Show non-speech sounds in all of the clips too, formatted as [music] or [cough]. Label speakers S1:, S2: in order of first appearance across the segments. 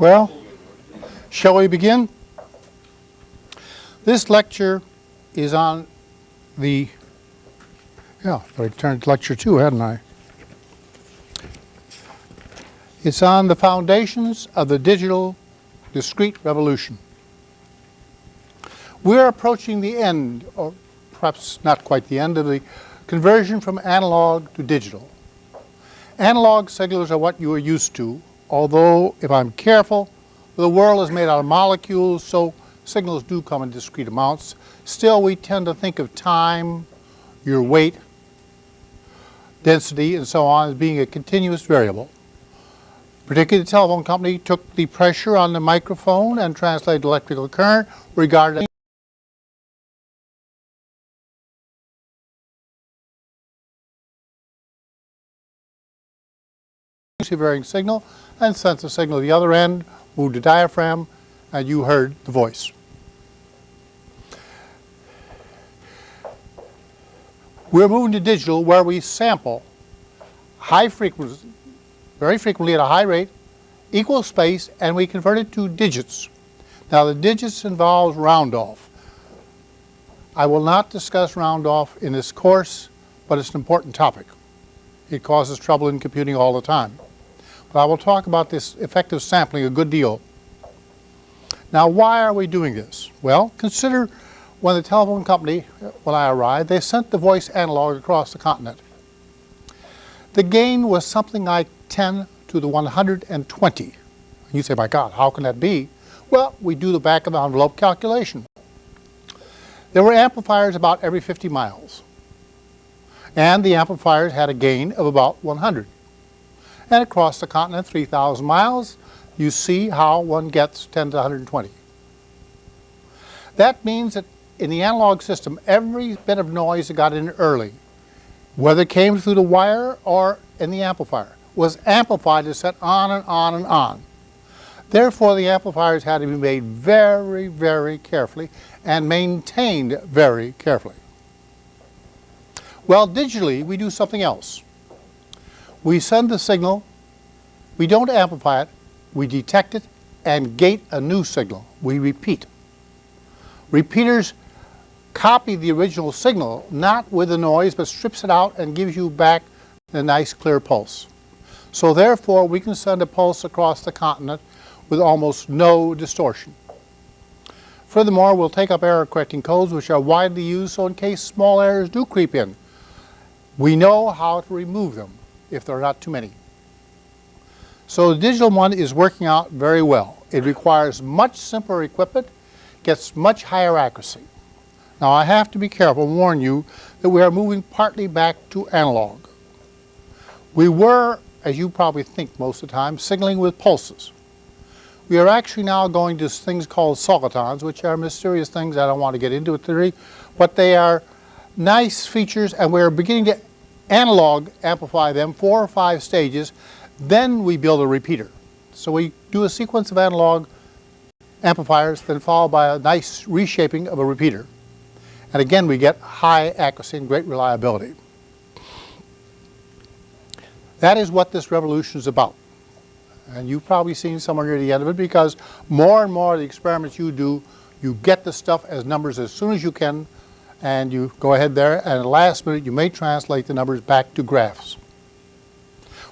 S1: Well, shall we begin? This lecture is on the, yeah, I turned lecture two, hadn't I? It's on the foundations of the digital discrete revolution. We're approaching the end, or perhaps not quite the end, of the conversion from analog to digital. Analog signals are what you are used to, although if I'm careful, the world is made out of molecules, so signals do come in discrete amounts. Still, we tend to think of time, your weight, density, and so on as being a continuous variable. Particularly the telephone company took the pressure on the microphone and translated electrical current regarded varying signal and sent the signal to the other end, moved the diaphragm, and you heard the voice. We're moving to digital where we sample high frequency, very frequently at a high rate, equal space, and we convert it to digits. Now the digits involves round off. I will not discuss round off in this course, but it's an important topic. It causes trouble in computing all the time. But I will talk about this effective sampling a good deal. Now, why are we doing this? Well, consider when the telephone company, when I arrived, they sent the voice analog across the continent. The gain was something like 10 to the 120. And you say, my God, how can that be? Well, we do the back of the envelope calculation. There were amplifiers about every 50 miles. And the amplifiers had a gain of about 100 and across the continent 3,000 miles, you see how one gets 10 to 120. That means that in the analog system, every bit of noise that got in early, whether it came through the wire or in the amplifier, was amplified and set on and on and on. Therefore, the amplifiers had to be made very, very carefully and maintained very carefully. Well, digitally, we do something else. We send the signal, we don't amplify it, we detect it and gate a new signal. We repeat. Repeaters copy the original signal, not with the noise, but strips it out and gives you back a nice clear pulse. So therefore, we can send a pulse across the continent with almost no distortion. Furthermore, we'll take up error correcting codes which are widely used so in case small errors do creep in, we know how to remove them if there are not too many. So the digital one is working out very well. It requires much simpler equipment, gets much higher accuracy. Now I have to be careful warn you that we are moving partly back to analog. We were, as you probably think most of the time, signaling with pulses. We are actually now going to things called solitons, which are mysterious things I don't want to get into it today, but they are nice features and we're beginning to analog amplify them four or five stages, then we build a repeater. So we do a sequence of analog amplifiers, then followed by a nice reshaping of a repeater. And again, we get high accuracy and great reliability. That is what this revolution is about. And you've probably seen somewhere near the end of it because more and more of the experiments you do, you get the stuff as numbers as soon as you can and you go ahead there and at the last minute you may translate the numbers back to graphs.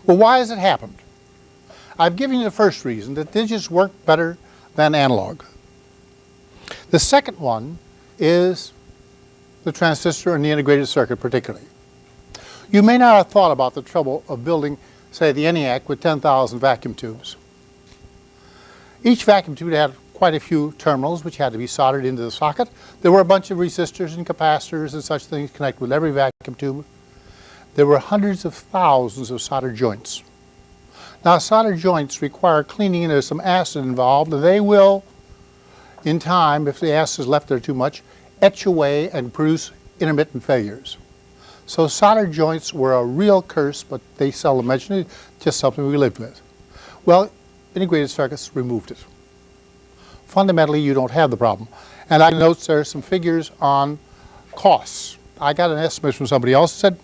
S1: Well, why has it happened? I've given you the first reason, that digits work better than analog. The second one is the transistor and the integrated circuit particularly. You may not have thought about the trouble of building, say, the ENIAC with 10,000 vacuum tubes. Each vacuum tube had quite a few terminals which had to be soldered into the socket. There were a bunch of resistors and capacitors and such things connected with every vacuum tube. There were hundreds of thousands of solder joints. Now solder joints require cleaning and there's some acid involved they will, in time, if the acid is left there too much, etch away and produce intermittent failures. So solder joints were a real curse, but they seldom mention it, just something we lived with. Well, integrated circuits removed it fundamentally you don't have the problem. And I note there are some figures on costs. I got an estimate from somebody else that said,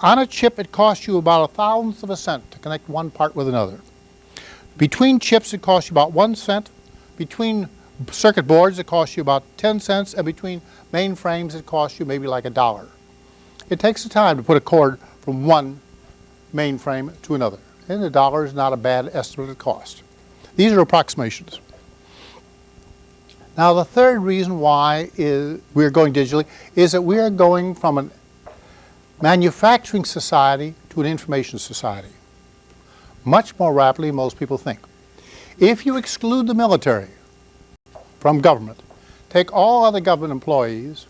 S1: on a chip it costs you about a thousandth of a cent to connect one part with another. Between chips, it costs you about one cent. Between circuit boards, it costs you about 10 cents. And between mainframes, it costs you maybe like a dollar. It takes the time to put a cord from one mainframe to another. And a dollar is not a bad estimate of cost. These are approximations. Now the third reason why is we're going digitally is that we are going from a manufacturing society to an information society. Much more rapidly than most people think. If you exclude the military from government, take all other government employees,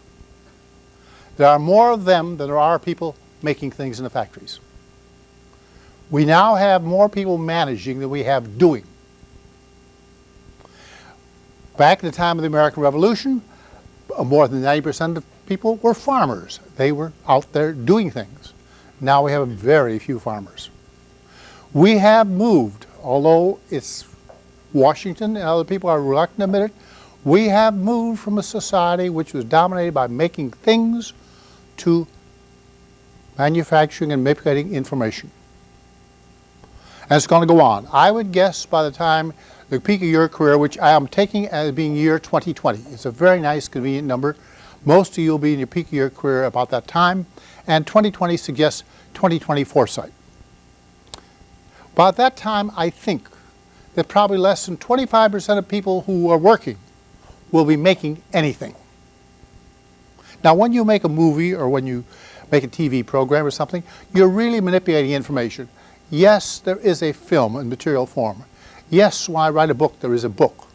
S1: there are more of them than there are people making things in the factories. We now have more people managing than we have doing. Back in the time of the American Revolution, uh, more than 90% of people were farmers. They were out there doing things. Now we have very few farmers. We have moved, although it's Washington and other people are reluctant to admit it, we have moved from a society which was dominated by making things to manufacturing and manipulating information. And it's going to go on. I would guess by the time the peak of your career, which I am taking as being year 2020. It's a very nice, convenient number. Most of you will be in your peak of your career about that time, and 2020 suggests 2020 foresight. By that time, I think that probably less than 25% of people who are working will be making anything. Now, when you make a movie or when you make a TV program or something, you're really manipulating information. Yes, there is a film in material form. Yes, when I write a book, there is a book.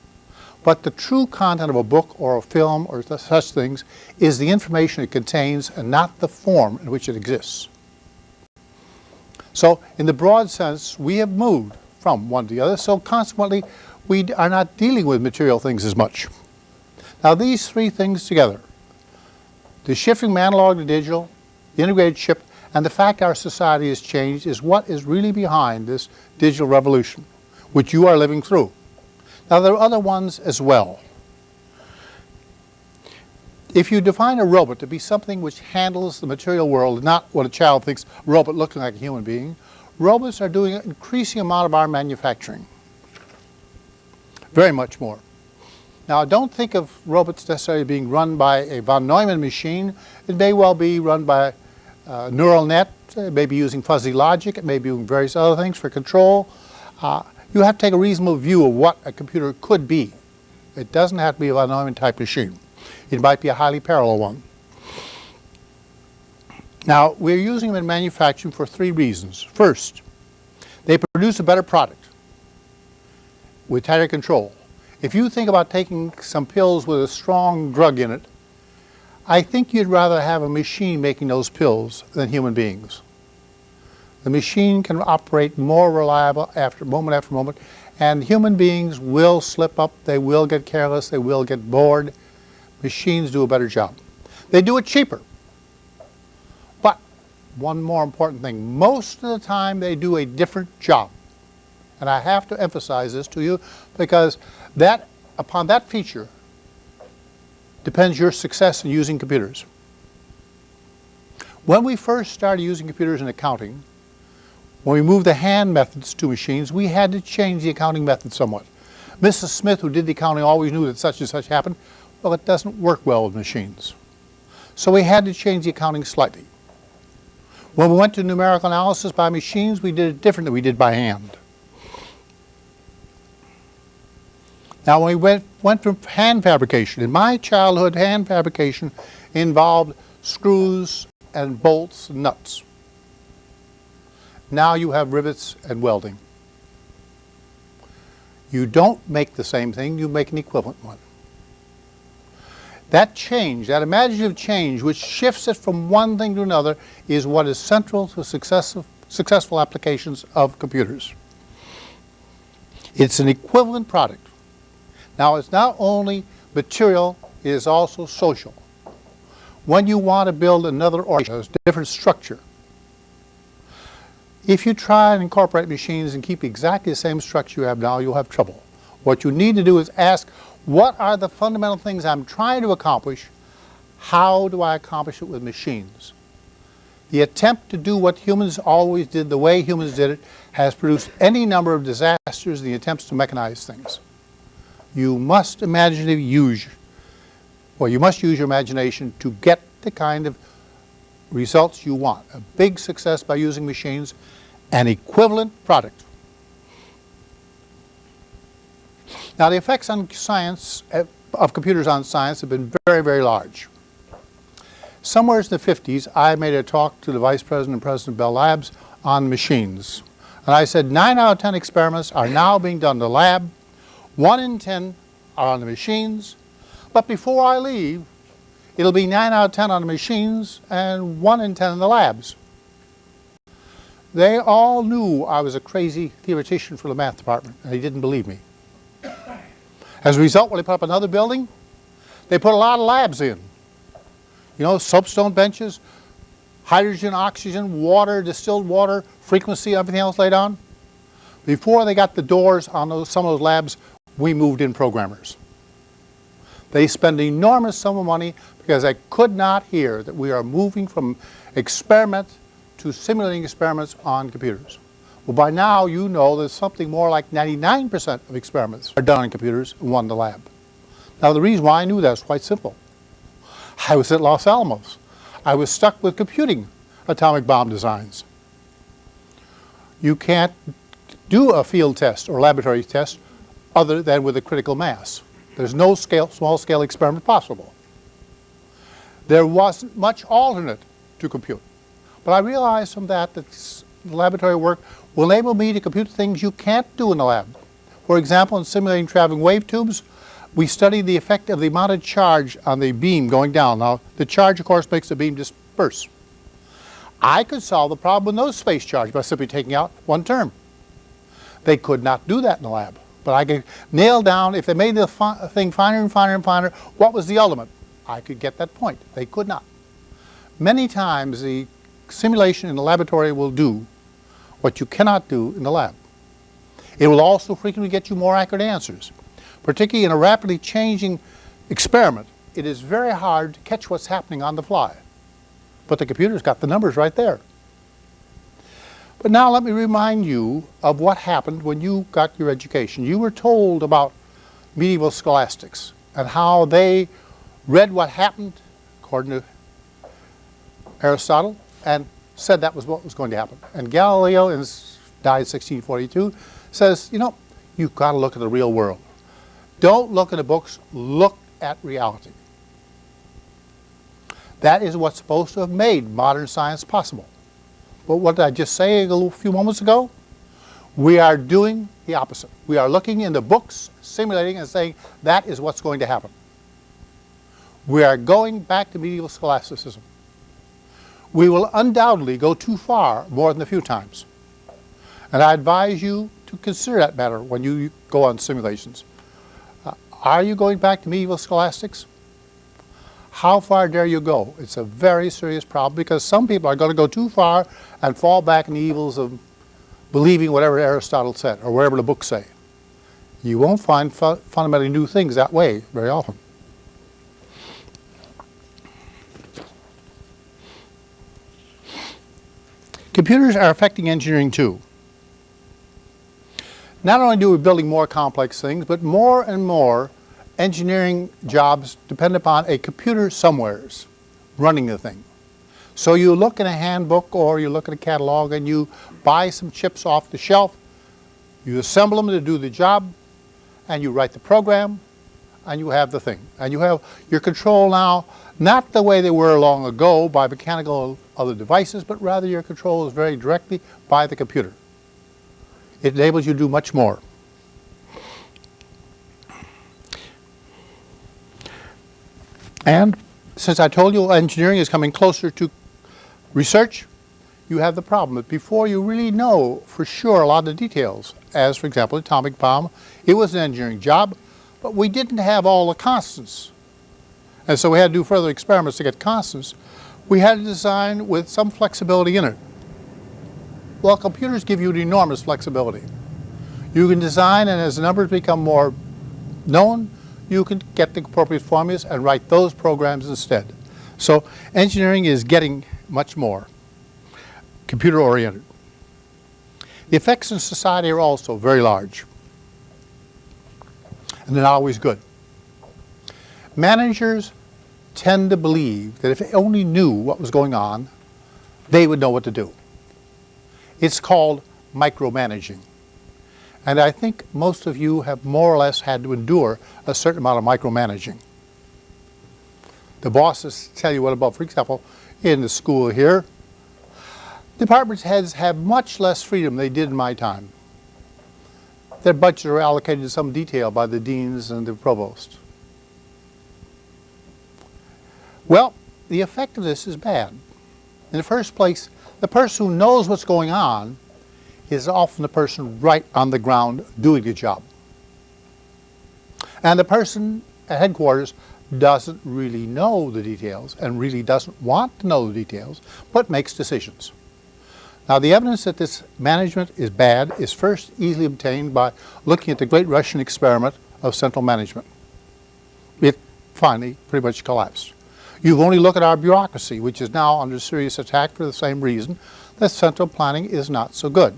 S1: But the true content of a book or a film or such things is the information it contains and not the form in which it exists. So in the broad sense, we have moved from one to the other, so consequently we are not dealing with material things as much. Now these three things together, the shifting from analog to digital, the integrated chip, and the fact our society has changed is what is really behind this digital revolution which you are living through. Now there are other ones as well. If you define a robot to be something which handles the material world, not what a child thinks robot looking like a human being, robots are doing an increasing amount of our manufacturing. Very much more. Now don't think of robots necessarily being run by a von Neumann machine. It may well be run by a neural net, it may be using fuzzy logic, it may be using various other things for control. Uh, you have to take a reasonable view of what a computer could be. It doesn't have to be a von Neumann type machine. It might be a highly parallel one. Now, we're using them in manufacturing for three reasons. First, they produce a better product with tighter control. If you think about taking some pills with a strong drug in it, I think you'd rather have a machine making those pills than human beings. The machine can operate more reliable after moment after moment, and human beings will slip up, they will get careless, they will get bored. Machines do a better job. They do it cheaper. But one more important thing, most of the time they do a different job. And I have to emphasize this to you because that, upon that feature depends your success in using computers. When we first started using computers in accounting, when we moved the hand methods to machines, we had to change the accounting method somewhat. Mrs. Smith, who did the accounting, always knew that such and such happened. Well, it doesn't work well with machines. So we had to change the accounting slightly. When we went to numerical analysis by machines, we did it different than we did by hand. Now, when we went, went from hand fabrication, in my childhood, hand fabrication involved screws and bolts and nuts. Now you have rivets and welding. You don't make the same thing, you make an equivalent one. That change, that imaginative change, which shifts it from one thing to another, is what is central to successful, applications of computers. It's an equivalent product. Now, it's not only material, it is also social. When you want to build another organization, a different structure, if you try and incorporate machines and keep exactly the same structure you have now, you'll have trouble. What you need to do is ask, what are the fundamental things I'm trying to accomplish? How do I accomplish it with machines? The attempt to do what humans always did, the way humans did it, has produced any number of disasters in the attempts to mechanize things. You must imaginatively use, well, you must use your imagination to get the kind of results you want. A big success by using machines, an equivalent product. Now the effects on science, of computers on science have been very, very large. Somewhere in the 50s, I made a talk to the Vice President and President of Bell Labs on machines. And I said 9 out of 10 experiments are now being done in the lab, 1 in 10 are on the machines, but before I leave, it'll be 9 out of 10 on the machines and 1 in 10 in the labs. They all knew I was a crazy theoretician for the math department, and they didn't believe me. As a result, when they put up another building, they put a lot of labs in. You know, soapstone benches, hydrogen, oxygen, water, distilled water, frequency, everything else laid on. Before they got the doors on those, some of those labs, we moved in programmers. They spend enormous sum of money because they could not hear that we are moving from experiment to simulating experiments on computers. Well, by now you know that something more like 99% of experiments are done on computers and one in the lab. Now the reason why I knew that is quite simple. I was at Los Alamos. I was stuck with computing atomic bomb designs. You can't do a field test or laboratory test other than with a critical mass. There's no scale, small scale experiment possible. There wasn't much alternate to compute. But I realized from that that laboratory work will enable me to compute things you can't do in the lab. For example, in simulating traveling wave tubes, we studied the effect of the amount of charge on the beam going down. Now, the charge, of course, makes the beam disperse. I could solve the problem with no space charge by simply taking out one term. They could not do that in the lab. But I could nail down, if they made the fi thing finer and finer and finer, what was the ultimate? I could get that point. They could not. Many times the simulation in the laboratory will do what you cannot do in the lab. It will also frequently get you more accurate answers. Particularly in a rapidly changing experiment, it is very hard to catch what's happening on the fly. But the computer's got the numbers right there. But now let me remind you of what happened when you got your education. You were told about medieval scholastics and how they read what happened, according to Aristotle, and said that was what was going to happen. And Galileo, in, died in 1642, says, you know, you've got to look at the real world. Don't look at the books, look at reality. That is what's supposed to have made modern science possible. But what did I just say a few moments ago? We are doing the opposite. We are looking in the books, simulating and saying that is what's going to happen. We are going back to medieval scholasticism we will undoubtedly go too far more than a few times. And I advise you to consider that matter when you go on simulations. Uh, are you going back to medieval scholastics? How far dare you go? It's a very serious problem because some people are going to go too far and fall back in the evils of believing whatever Aristotle said or whatever the books say. You won't find fu fundamentally new things that way very often. Computers are affecting engineering too. Not only do we building more complex things, but more and more engineering jobs depend upon a computer somewheres running the thing. So you look in a handbook or you look at a catalog and you buy some chips off the shelf, you assemble them to do the job, and you write the program, and you have the thing. And you have your control now, not the way they were long ago by mechanical other devices, but rather your control is very directly by the computer. It enables you to do much more. And since I told you engineering is coming closer to research, you have the problem that before you really know for sure a lot of the details, as for example atomic bomb, it was an engineering job, but we didn't have all the constants. And so we had to do further experiments to get constants we had a design with some flexibility in it. Well, computers give you an enormous flexibility. You can design, and as the numbers become more known, you can get the appropriate formulas and write those programs instead. So engineering is getting much more. computer-oriented. The effects in society are also very large, and they're not always good. Managers tend to believe that if they only knew what was going on, they would know what to do. It's called micromanaging. And I think most of you have more or less had to endure a certain amount of micromanaging. The bosses tell you what about, for example, in the school here, department heads have much less freedom than they did in my time. Their budgets are allocated in some detail by the deans and the provost. Well, the effect of this is bad. In the first place, the person who knows what's going on is often the person right on the ground doing the job. And the person at headquarters doesn't really know the details and really doesn't want to know the details, but makes decisions. Now the evidence that this management is bad is first easily obtained by looking at the great Russian experiment of central management. It finally pretty much collapsed. You've only look at our bureaucracy, which is now under serious attack for the same reason that central planning is not so good.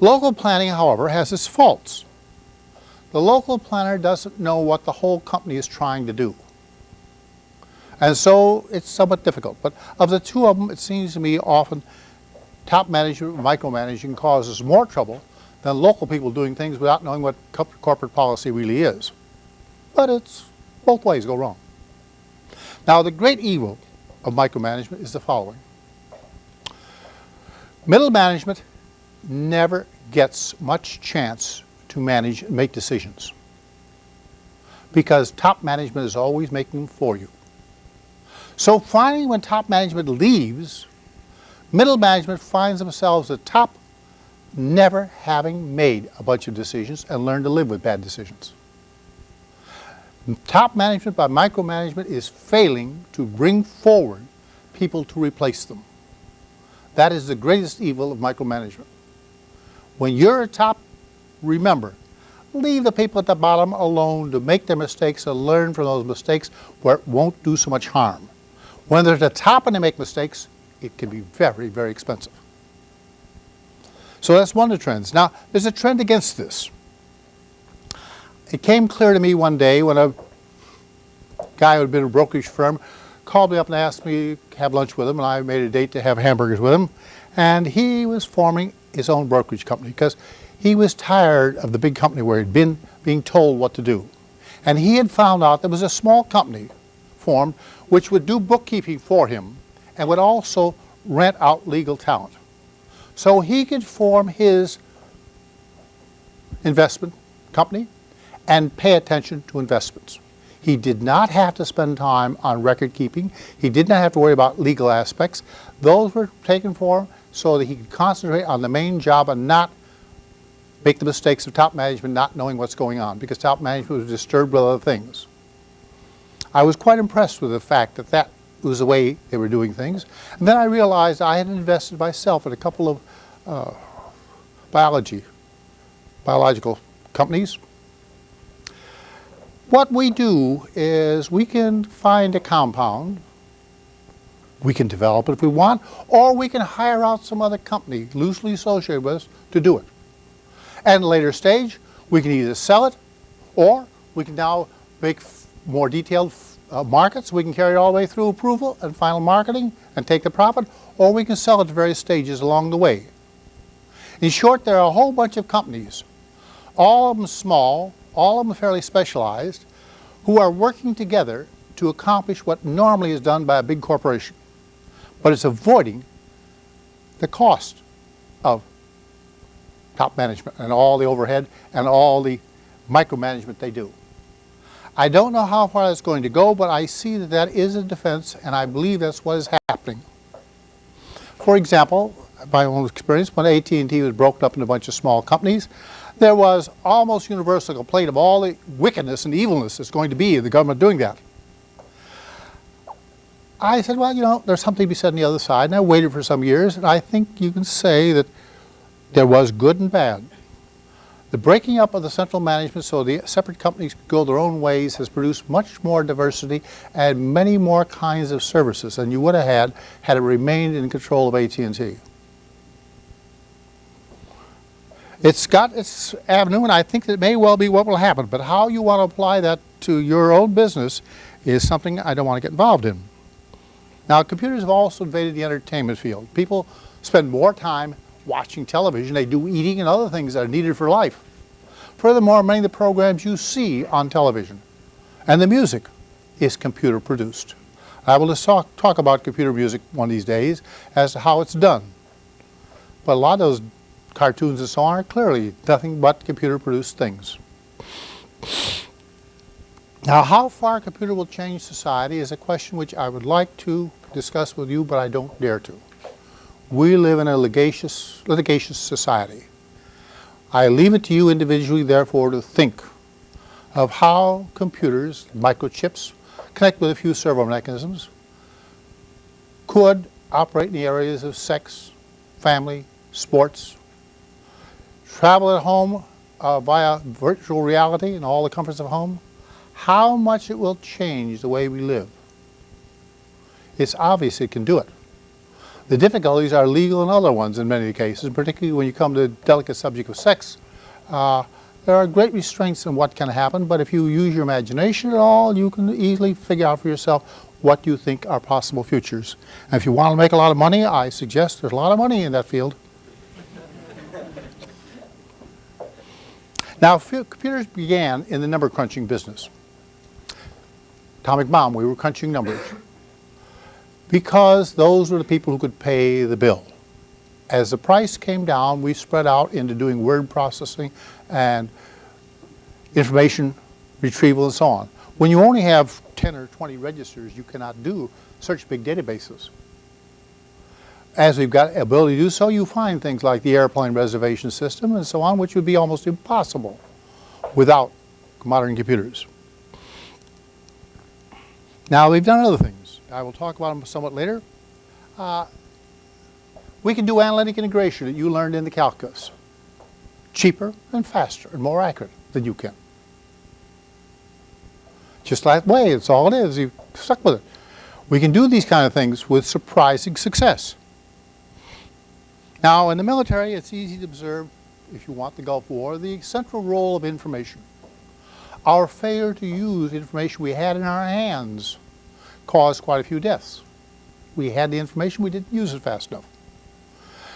S1: Local planning, however, has its faults. The local planner doesn't know what the whole company is trying to do. And so it's somewhat difficult. But of the two of them, it seems to me often top management, micromanaging causes more trouble than local people doing things without knowing what corporate policy really is. But it's both ways go wrong. Now the great evil of micromanagement is the following. Middle management never gets much chance to manage and make decisions because top management is always making them for you. So finally when top management leaves, middle management finds themselves at top never having made a bunch of decisions and learned to live with bad decisions. Top management by micromanagement is failing to bring forward people to replace them. That is the greatest evil of micromanagement. When you're a top, remember, leave the people at the bottom alone to make their mistakes and learn from those mistakes where it won't do so much harm. When they're at the top and they make mistakes, it can be very, very expensive. So that's one of the trends. Now, there's a trend against this. It came clear to me one day when a guy who had been a brokerage firm called me up and asked me to have lunch with him, and I made a date to have hamburgers with him. And he was forming his own brokerage company because he was tired of the big company where he'd been being told what to do. And he had found out there was a small company formed which would do bookkeeping for him and would also rent out legal talent. So he could form his investment company and pay attention to investments. He did not have to spend time on record keeping. He did not have to worry about legal aspects. Those were taken for him so that he could concentrate on the main job and not make the mistakes of top management not knowing what's going on because top management was disturbed with other things. I was quite impressed with the fact that that was the way they were doing things. And then I realized I had invested myself in a couple of uh, biology, biological companies. What we do is we can find a compound we can develop it if we want, or we can hire out some other company loosely associated with us to do it. At a later stage, we can either sell it, or we can now make more detailed uh, markets. We can carry it all the way through approval and final marketing and take the profit, or we can sell it at various stages along the way. In short, there are a whole bunch of companies, all of them small, all of them fairly specialized, who are working together to accomplish what normally is done by a big corporation but it's avoiding the cost of top management and all the overhead and all the micromanagement they do. I don't know how far that's going to go, but I see that that is a defense, and I believe that's what is happening. For example, my own experience, when AT&T was broken up into a bunch of small companies, there was almost universal complaint of all the wickedness and evilness that's going to be in the government doing that. I said, well, you know, there's something to be said on the other side, and I waited for some years, and I think you can say that there was good and bad. The breaking up of the central management so the separate companies could go their own ways has produced much more diversity and many more kinds of services than you would have had had it remained in control of AT&T. It's got its avenue, and I think that it may well be what will happen, but how you want to apply that to your own business is something I don't want to get involved in. Now, computers have also invaded the entertainment field. People spend more time watching television, they do eating and other things that are needed for life. Furthermore, many of the programs you see on television and the music is computer produced. I will just talk, talk about computer music one of these days as to how it's done. But a lot of those cartoons and so on are clearly nothing but computer produced things. Now how far a computer will change society is a question which I would like to discuss with you but I don't dare to. We live in a litigious, litigious society. I leave it to you individually therefore to think of how computers, microchips, connect with a few servo mechanisms, could operate in the areas of sex, family, sports, travel at home uh, via virtual reality and all the comforts of home, how much it will change the way we live. It's obvious it can do it. The difficulties are legal and other ones in many cases, particularly when you come to the delicate subject of sex. Uh, there are great restraints on what can happen, but if you use your imagination at all, you can easily figure out for yourself what you think are possible futures. And if you want to make a lot of money, I suggest there's a lot of money in that field. now, computers began in the number crunching business. Atomic bomb, we were crunching numbers. Because those were the people who could pay the bill. As the price came down, we spread out into doing word processing and information retrieval and so on. When you only have 10 or 20 registers, you cannot do such big databases. As we've got the ability to do so, you find things like the airplane reservation system and so on, which would be almost impossible without modern computers. Now, we've done other things. I will talk about them somewhat later. Uh, we can do analytic integration that you learned in the calculus. Cheaper and faster and more accurate than you can. Just that way, it's all it is. You stuck with it. We can do these kind of things with surprising success. Now, in the military, it's easy to observe, if you want the Gulf War, the central role of information. Our failure to use information we had in our hands caused quite a few deaths. We had the information, we didn't use it fast enough.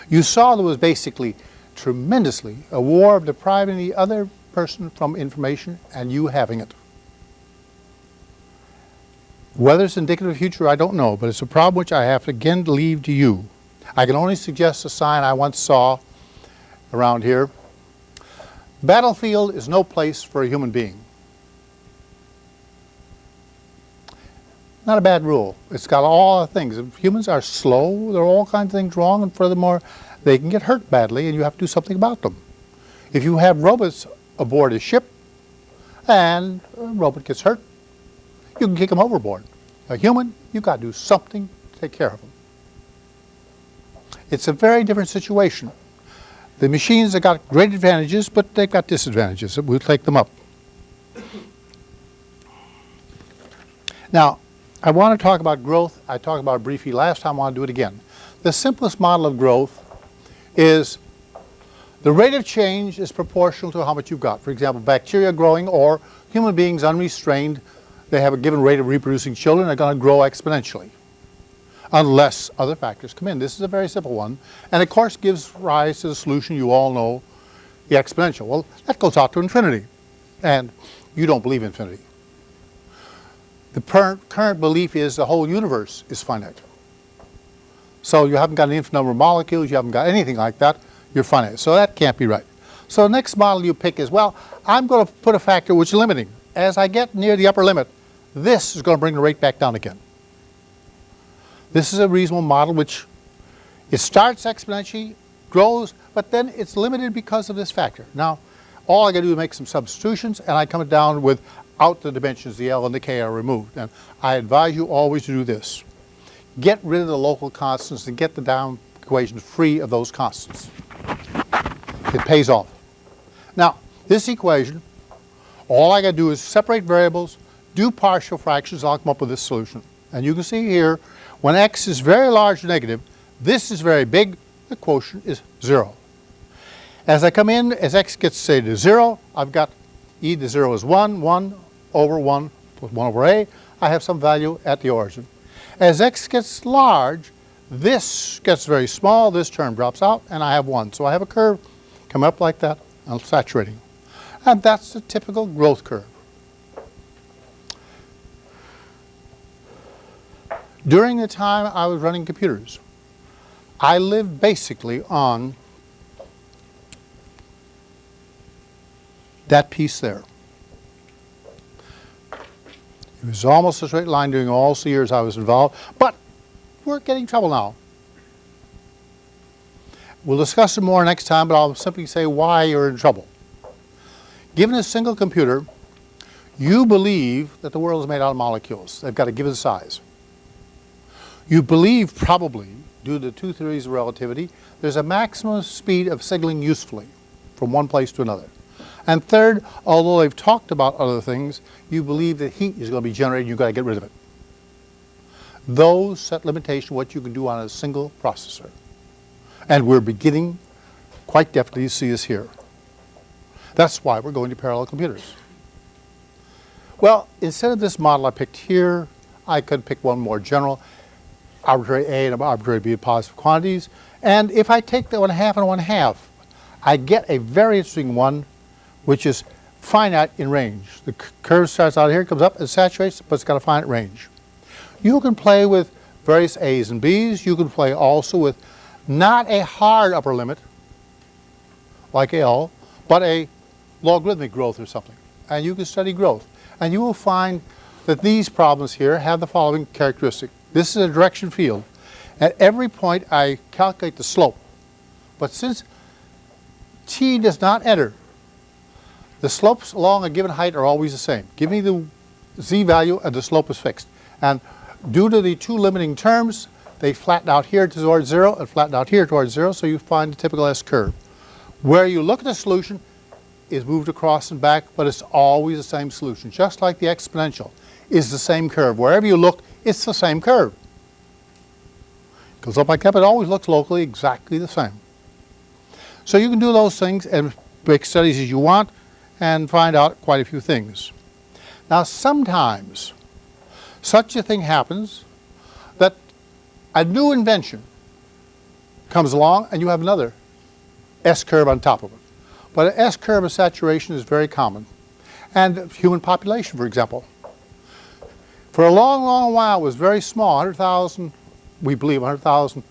S1: You saw there was basically tremendously a war of depriving the other person from information and you having it. Whether it's indicative of the future, I don't know, but it's a problem which I have to again leave to you. I can only suggest a sign I once saw around here. Battlefield is no place for a human being. Not a bad rule. It's got all the things. Humans are slow, there are all kinds of things wrong, and furthermore, they can get hurt badly, and you have to do something about them. If you have robots aboard a ship, and a robot gets hurt, you can kick them overboard. A human, you've got to do something to take care of them. It's a very different situation. The machines have got great advantages, but they've got disadvantages. We'll take them up. Now, I want to talk about growth. I talked about it briefly last time. I want to do it again. The simplest model of growth is the rate of change is proportional to how much you've got. For example, bacteria growing or human beings unrestrained, they have a given rate of reproducing children, they're going to grow exponentially unless other factors come in. This is a very simple one and of course gives rise to the solution you all know, the exponential. Well, that goes out to infinity and you don't believe infinity. The current belief is the whole universe is finite. So you haven't got an infinite number of molecules, you haven't got anything like that, you're finite. So that can't be right. So the next model you pick is, well, I'm going to put a factor which is limiting. As I get near the upper limit, this is going to bring the rate back down again. This is a reasonable model which it starts exponentially, grows, but then it's limited because of this factor. Now, all I got to do is make some substitutions and I come down with out the dimensions, the L and the K are removed. And I advise you always to do this. Get rid of the local constants and get the down equation free of those constants. It pays off. Now, this equation, all I got to do is separate variables, do partial fractions, I'll come up with this solution. And you can see here, when x is very large negative, this is very big, the quotient is zero. As I come in, as x gets, say, to 0, I've got e to 0 is 1, 1 over 1 plus 1 over a. I have some value at the origin. As x gets large, this gets very small, this term drops out, and I have 1. So I have a curve come up like that, and saturating. And that's the typical growth curve. During the time I was running computers, I lived basically on that piece there. It was almost a straight line during all the years I was involved, but we're getting trouble now. We'll discuss it more next time, but I'll simply say why you're in trouble. Given a single computer, you believe that the world is made out of molecules. They've got a given size. You believe probably, due to two theories of relativity, there's a maximum speed of signaling usefully from one place to another. And third, although they've talked about other things, you believe that heat is going to be generated and you've got to get rid of it. Those set limitation what you can do on a single processor. And we're beginning quite definitely to see this here. That's why we're going to parallel computers. Well, instead of this model I picked here, I could pick one more general, arbitrary A and arbitrary B positive quantities. And if I take the one half and one half, I get a very interesting one, which is finite in range. The curve starts out here, comes up, it saturates, but it's got a finite range. You can play with various A's and B's. You can play also with not a hard upper limit, like L, but a logarithmic growth or something. And you can study growth. And you will find that these problems here have the following characteristic. This is a direction field. At every point I calculate the slope. But since t does not enter, the slopes along a given height are always the same. Give me the z value and the slope is fixed. And due to the two limiting terms, they flatten out here towards zero and flatten out here towards zero, so you find the typical S curve. Where you look at the solution is moved across and back, but it's always the same solution, just like the exponential is the same curve. Wherever you look, it's the same curve. Goes up like that, but it always looks locally exactly the same. So you can do those things and make studies as you want and find out quite a few things. Now sometimes such a thing happens that a new invention comes along and you have another S-curve on top of it. But an S-curve of saturation is very common. And human population, for example. For a long, long while it was very small, 100,000, we believe 100,000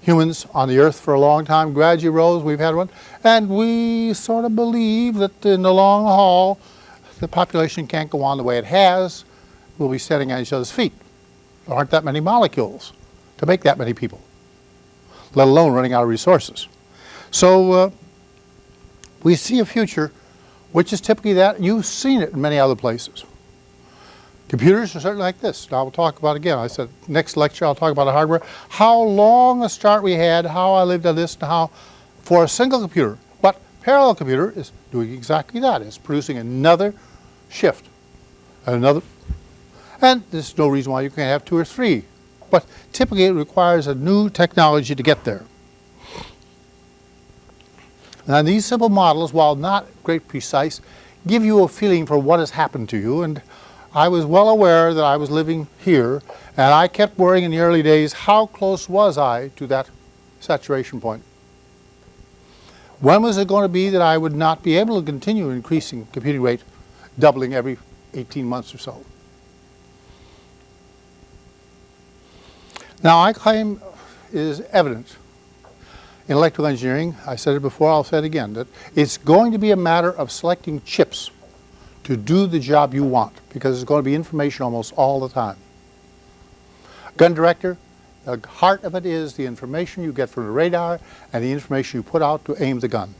S1: humans on the earth for a long time, gradually rose, we've had one, and we sort of believe that in the long haul the population can't go on the way it has, we'll be standing on each other's feet. There aren't that many molecules to make that many people, let alone running out of resources. So uh, we see a future which is typically that. You've seen it in many other places. Computers are certainly like this. Now we'll talk about again. I said next lecture I'll talk about the hardware. How long a start we had, how I lived on this, and how for a single computer. But parallel computer is doing exactly that. It's producing another shift, another, and there's no reason why you can't have two or three. But typically it requires a new technology to get there. Now these simple models, while not great precise, give you a feeling for what has happened to you and I was well aware that I was living here, and I kept worrying in the early days, how close was I to that saturation point? When was it going to be that I would not be able to continue increasing computing rate, doubling every 18 months or so? Now, I claim is evident in electrical engineering, I said it before, I'll say it again, that it's going to be a matter of selecting chips to do the job you want because there's going to be information almost all the time. Gun director, the heart of it is the information you get from the radar and the information you put out to aim the gun.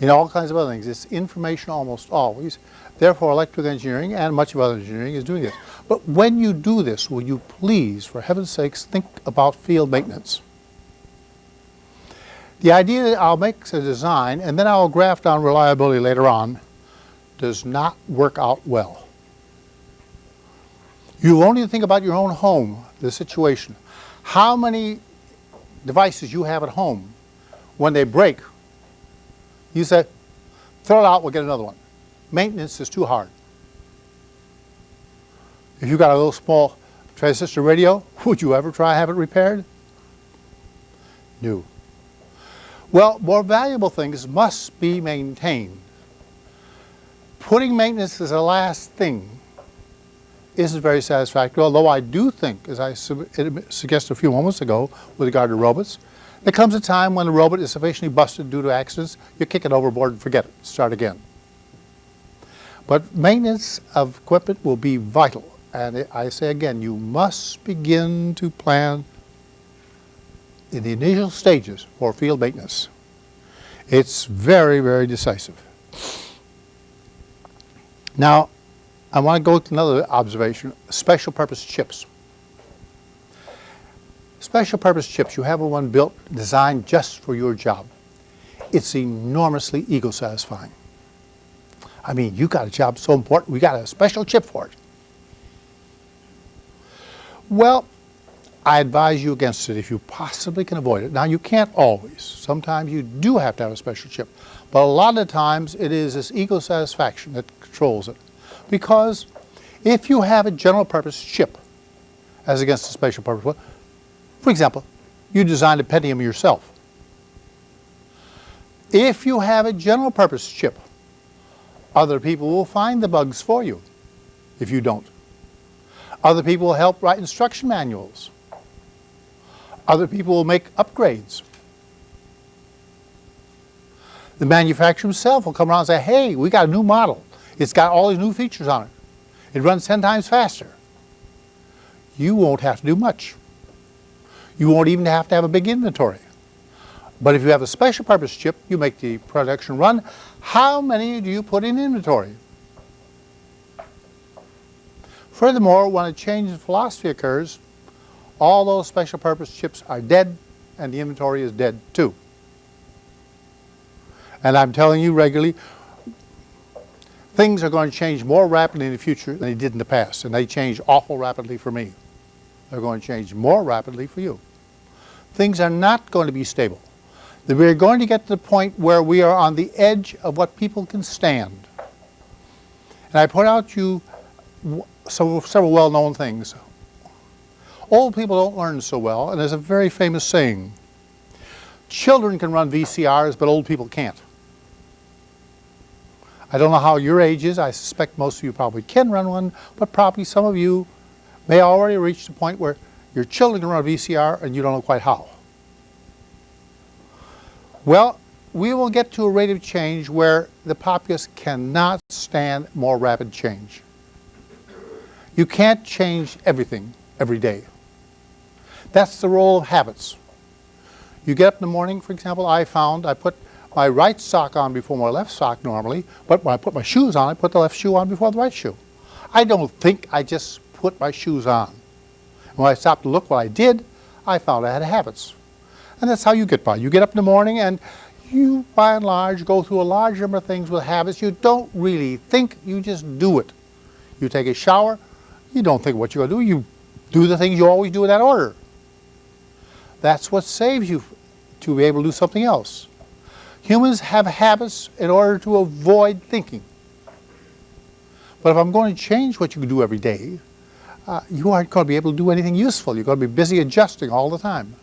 S1: In all kinds of other things, it's information almost always. Therefore, electrical engineering and much of other engineering is doing this. But when you do this, will you please, for heaven's sakes, think about field maintenance. The idea that I'll make a design and then I'll graph down reliability later on does not work out well. You only think about your own home, the situation. How many devices you have at home, when they break, You say, throw it out, we'll get another one. Maintenance is too hard. If you've got a little small transistor radio, [laughs] would you ever try have it repaired? No. Well, more valuable things must be maintained. Putting maintenance as the last thing isn't very satisfactory, although I do think, as I su suggested a few moments ago with regard to robots, there comes a time when a robot is sufficiently busted due to accidents, you kick it overboard and forget it, start again. But maintenance of equipment will be vital. And I say again, you must begin to plan in the initial stages for field maintenance. It's very, very decisive. Now, I want to go to another observation, special purpose chips. Special purpose chips, you have one built, designed just for your job. It's enormously ego satisfying. I mean, you got a job so important, we got a special chip for it. Well, I advise you against it if you possibly can avoid it. Now, you can't always. Sometimes you do have to have a special chip. But a lot of times it is this ego satisfaction that controls it. Because if you have a general purpose chip, as against a special purpose one, for example, you designed a Pentium yourself. If you have a general purpose chip, other people will find the bugs for you if you don't. Other people will help write instruction manuals. Other people will make upgrades. The manufacturer himself will come around and say, hey, we got a new model. It's got all these new features on it. It runs 10 times faster. You won't have to do much. You won't even have to have a big inventory. But if you have a special purpose chip, you make the production run. How many do you put in inventory? Furthermore, when a change in philosophy occurs, all those special purpose chips are dead and the inventory is dead too. And I'm telling you regularly, things are going to change more rapidly in the future than they did in the past. And they change awful rapidly for me. They're going to change more rapidly for you. Things are not going to be stable. We're going to get to the point where we are on the edge of what people can stand. And I point out to you several well-known things. Old people don't learn so well, and there's a very famous saying, children can run VCRs, but old people can't. I don't know how your age is. I suspect most of you probably can run one, but probably some of you may already reach the point where your children run a VCR and you don't know quite how. Well, we will get to a rate of change where the populace cannot stand more rapid change. You can't change everything every day. That's the role of habits. You get up in the morning, for example, I found I put my right sock on before my left sock normally, but when I put my shoes on, I put the left shoe on before the right shoe. I don't think I just put my shoes on. When I stopped to look what I did, I found I had habits. And that's how you get by. You get up in the morning and you, by and large, go through a large number of things with habits. You don't really think, you just do it. You take a shower, you don't think what you're going to do. You do the things you always do in that order. That's what saves you to be able to do something else. Humans have habits in order to avoid thinking. But if I'm going to change what you do every day, uh, you aren't going to be able to do anything useful. You're going to be busy adjusting all the time.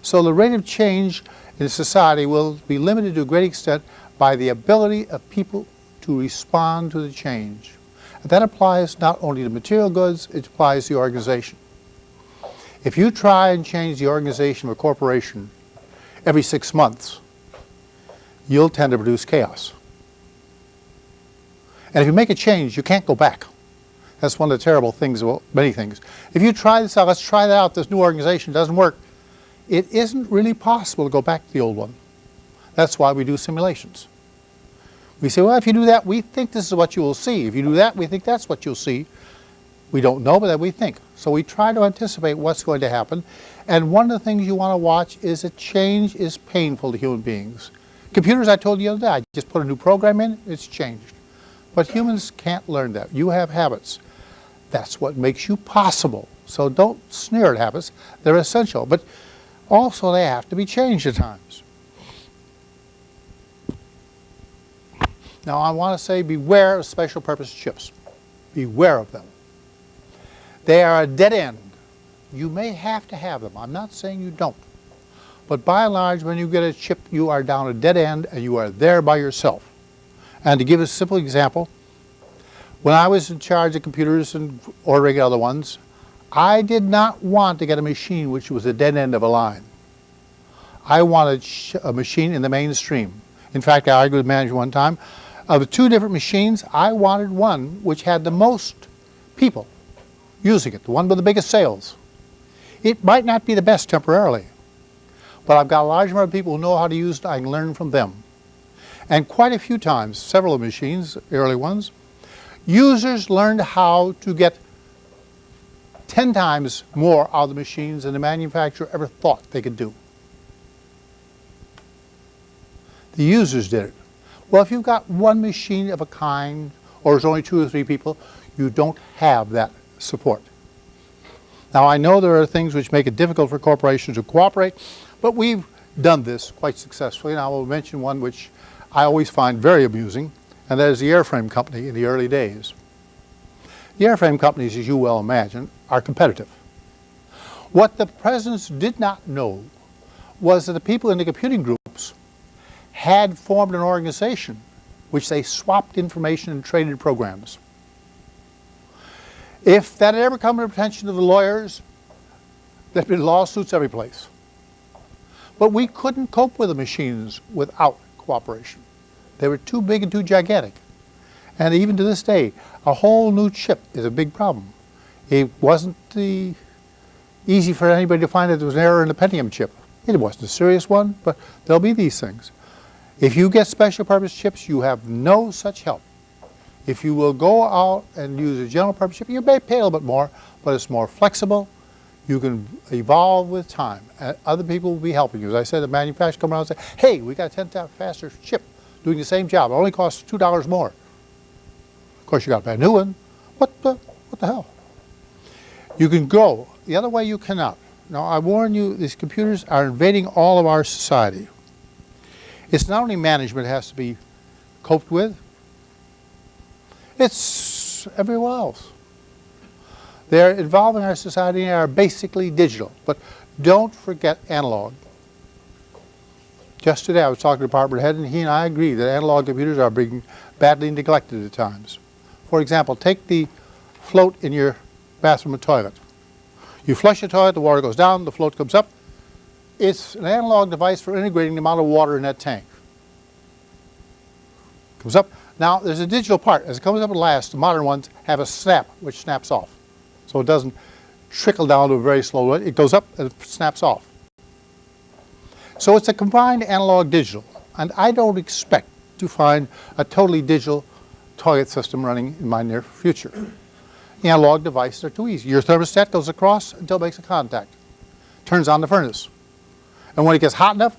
S1: So the rate of change in society will be limited to a great extent by the ability of people to respond to the change. And that applies not only to material goods, it applies to the organization. If you try and change the organization of a corporation every six months, you'll tend to produce chaos. And if you make a change, you can't go back. That's one of the terrible things about many things. If you try this out, let's try that out, this new organization doesn't work, it isn't really possible to go back to the old one. That's why we do simulations. We say, well, if you do that, we think this is what you will see. If you do that, we think that's what you'll see. We don't know, but that we think. So we try to anticipate what's going to happen. And one of the things you want to watch is that change is painful to human beings. Computers, I told you the other day, I just put a new program in, it's changed. But humans can't learn that. You have habits. That's what makes you possible. So don't sneer at habits. They're essential. But also they have to be changed at times. Now I want to say beware of special purpose chips. Beware of them. They are a dead end. You may have to have them. I'm not saying you don't. But by and large, when you get a chip, you are down a dead end and you are there by yourself. And to give a simple example, when I was in charge of computers and ordering other ones, I did not want to get a machine which was a dead end of a line. I wanted a machine in the mainstream. In fact, I argued with manager one time, of the two different machines, I wanted one which had the most people using it, the one with the biggest sales. It might not be the best temporarily, but I've got a large number of people who know how to use it, I can learn from them. And quite a few times, several machines, early ones, users learned how to get 10 times more out of the machines than the manufacturer ever thought they could do. The users did it. Well, if you've got one machine of a kind, or there's only two or three people, you don't have that support. Now, I know there are things which make it difficult for corporations to cooperate, but we've done this quite successfully, and I will mention one which I always find very amusing, and that is the airframe company in the early days. The airframe companies, as you well imagine, are competitive. What the presidents did not know was that the people in the computing groups had formed an organization which they swapped information and traded programs. If that had ever come to the attention of the lawyers, there'd been lawsuits every place. But we couldn't cope with the machines without cooperation. They were too big and too gigantic. And even to this day, a whole new chip is a big problem. It wasn't the, easy for anybody to find that there was an error in the Pentium chip. It wasn't a serious one, but there'll be these things. If you get special purpose chips, you have no such help. If you will go out and use a general purpose chip, you may pay a little bit more, but it's more flexible. You can evolve with time. Uh, other people will be helping you. As I said, the manufacturer come around and say, hey, we got a 10 times faster chip doing the same job. It only costs $2 more. Of course, you got to buy a new one. What the, what the hell? You can go. The other way you cannot. Now, I warn you, these computers are invading all of our society. It's not only management has to be coped with, it's everywhere else. They're involving our society and are basically digital. But don't forget analog. Just today I was talking to department head and he and I agree that analog computers are being badly neglected at times. For example, take the float in your bathroom toilet. You flush the toilet, the water goes down, the float comes up. It's an analog device for integrating the amount of water in that tank. Comes up. Now, there's a digital part. As it comes up at last, the modern ones have a snap, which snaps off. So it doesn't trickle down to a very slow rate. It goes up and it snaps off. So it's a combined analog digital. And I don't expect to find a totally digital target system running in my near future. Analog devices are too easy. Your thermostat goes across until it makes a contact. Turns on the furnace. And when it gets hot enough,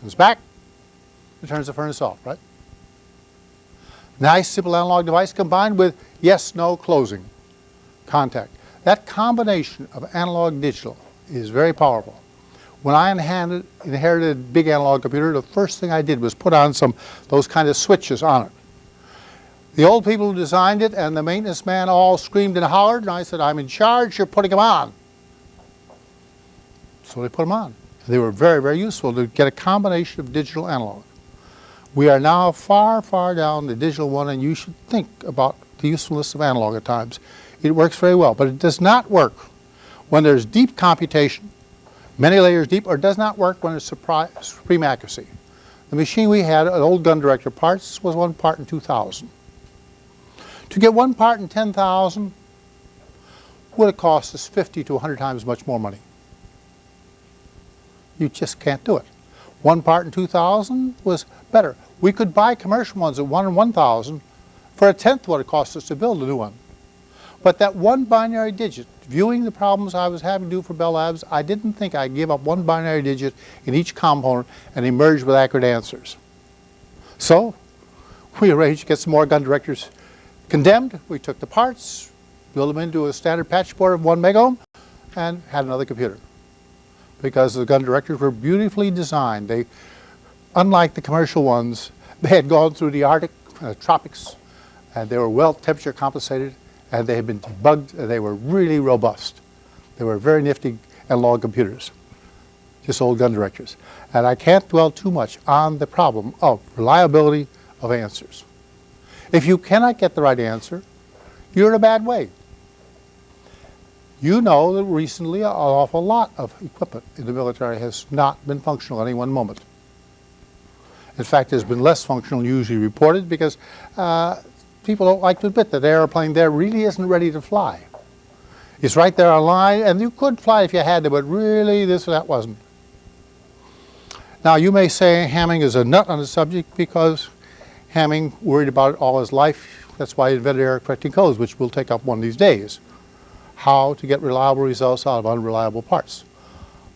S1: comes back, it turns the furnace off, right? Nice simple analog device combined with yes, no closing contact. That combination of analog digital is very powerful. When I inherited, inherited a big analog computer, the first thing I did was put on some those kind of switches on it. The old people who designed it and the maintenance man all screamed and hollered, and I said, I'm in charge, you're putting them on. So they put them on. They were very, very useful to get a combination of digital analog. We are now far, far down the digital one, and you should think about the usefulness of analog at times. It works very well, but it does not work when there's deep computation, many layers deep, or does not work when there's supreme accuracy. The machine we had, an old gun director parts, was one part in 2,000. To get one part in 10,000 would have cost us 50 to 100 times much more money. You just can't do it. One part in 2,000 was better. We could buy commercial ones at 1 in 1,000 for a tenth what it cost us to build a new one. But that one binary digit, viewing the problems I was having to do for Bell Labs, I didn't think I'd give up one binary digit in each component and emerge with accurate answers. So we arranged to get some more gun directors condemned. We took the parts, built them into a standard patch board of one megohm, and had another computer. Because the gun directors were beautifully designed. They, unlike the commercial ones, They had gone through the Arctic uh, tropics, and they were well temperature compensated, and they had been debugged, and they were really robust. They were very nifty analog computers, just old gun directors. And I can't dwell too much on the problem of reliability of answers. If you cannot get the right answer, you're in a bad way. You know that recently an awful lot of equipment in the military has not been functional at any one moment. In fact, it has been less functional usually reported because uh, people don't like to admit that airplane there really isn't ready to fly. It's right there on line, and you could fly if you had to, but really this or that wasn't. Now, you may say Hamming is a nut on the subject because Hamming worried about it all his life. That's why he invented error correcting codes, which we'll take up one of these days. How to get reliable results out of unreliable parts.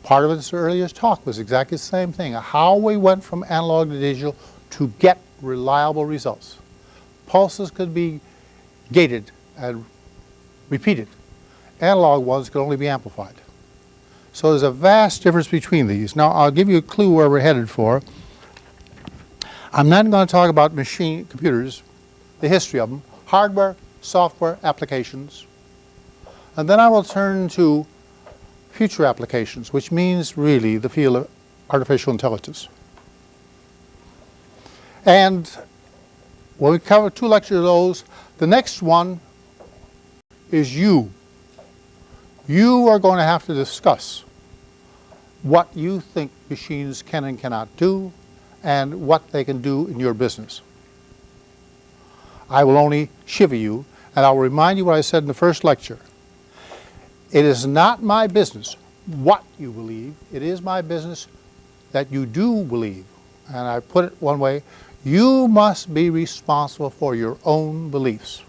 S1: Part of his earliest talk was exactly the same thing, how we went from analog to digital to get reliable results. Pulses could be gated and repeated. Analog ones could only be amplified. So there's a vast difference between these. Now I'll give you a clue where we're headed for. I'm not going to talk about machine computers, the history of them, hardware, software, applications. And then I will turn to future applications, which means really the field of artificial intelligence. And when we cover two lectures of those, the next one is you. You are going to have to discuss what you think machines can and cannot do and what they can do in your business. I will only shiver you and I'll remind you what I said in the first lecture. It is not my business what you believe. It is my business that you do believe. And I put it one way, you must be responsible for your own beliefs.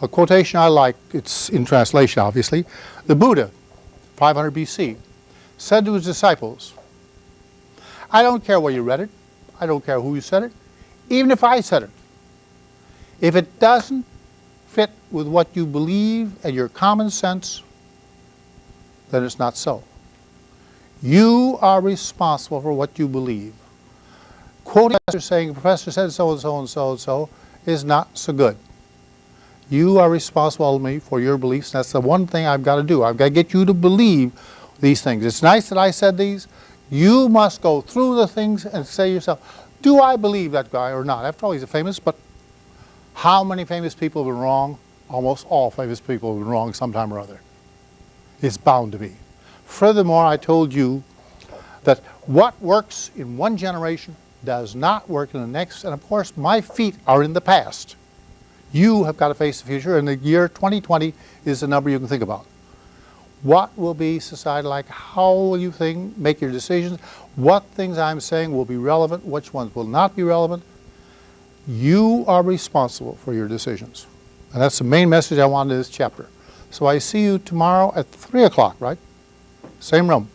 S1: A quotation I like, it's in translation obviously, the Buddha, 500 BC, said to his disciples, I don't care where you read it, I don't care who you said it, even if I said it. If it doesn't fit with what you believe and your common sense, then it's not so. You are responsible for what you believe. Quoting a professor saying, professor said so and so and so and so is not so good. You are responsible of me for your beliefs. That's the one thing I've got to do. I've got to get you to believe these things. It's nice that I said these. You must go through the things and say yourself, do I believe that guy or not? After all, he's a famous, but how many famous people have been wrong? Almost all famous people have been wrong sometime or other. It's bound to be. Furthermore, I told you that what works in one generation does not work in the next, and of course my feet are in the past. You have got to face the future, and the year 2020 is the number you can think about. What will be society like? How will you think, make your decisions? What things I'm saying will be relevant? Which ones will not be relevant? You are responsible for your decisions. And that's the main message I wanted in this chapter. So I see you tomorrow at 3 o'clock, right? Same room.